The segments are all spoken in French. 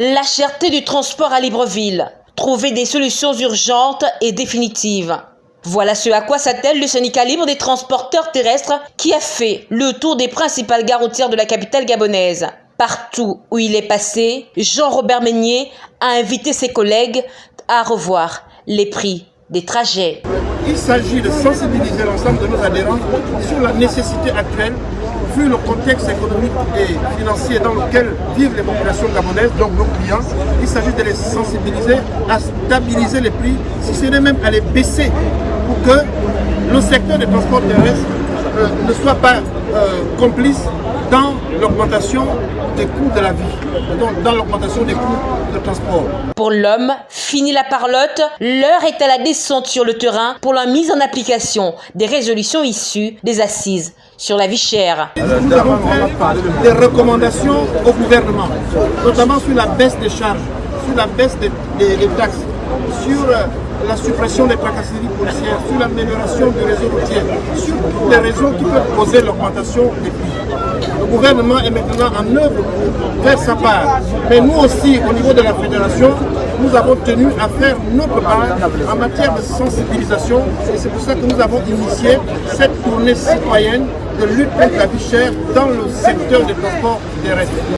La cherté du transport à Libreville. Trouver des solutions urgentes et définitives. Voilà ce à quoi s'attelle le syndicat libre des transporteurs terrestres qui a fait le tour des principales gares routières de la capitale gabonaise. Partout où il est passé, Jean-Robert Meignier a invité ses collègues à revoir les prix des trajets. Il s'agit de sensibiliser l'ensemble de nos adhérents sur la nécessité actuelle le contexte économique et financier dans lequel vivent les populations gabonaises, donc nos clients, il s'agit de les sensibiliser à stabiliser les prix, si ce n'est même à les baisser, pour que le secteur des transports terrestres euh, ne soit pas euh, complice dans l'augmentation des coûts de la vie, donc dans l'augmentation des coûts de transport. Pour l'homme, fini la parlotte, l'heure est à la descente sur le terrain pour la mise en application des résolutions issues des assises sur la vie chère. Nous avons fait des recommandations au gouvernement, notamment sur la baisse des charges, sur la baisse des, des taxes, sur euh, la suppression des tracasseries policières, sur l'amélioration du réseau routier, sur toutes les raisons qui peuvent causer l'augmentation des prix. Le gouvernement est maintenant en œuvre pour faire sa part. Mais nous aussi, au niveau de la fédération, nous avons tenu à faire notre part en matière de sensibilisation et c'est pour ça que nous avons initié cette tournée citoyenne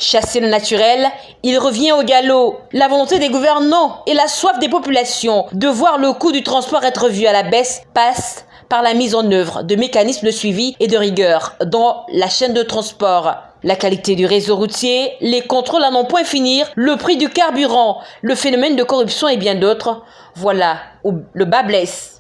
Chasser le naturel, il revient au galop. La volonté des gouvernants et la soif des populations de voir le coût du transport être vu à la baisse passe par la mise en œuvre de mécanismes de suivi et de rigueur dans la chaîne de transport. La qualité du réseau routier, les contrôles à non point finir, le prix du carburant, le phénomène de corruption et bien d'autres. Voilà où le bas blesse.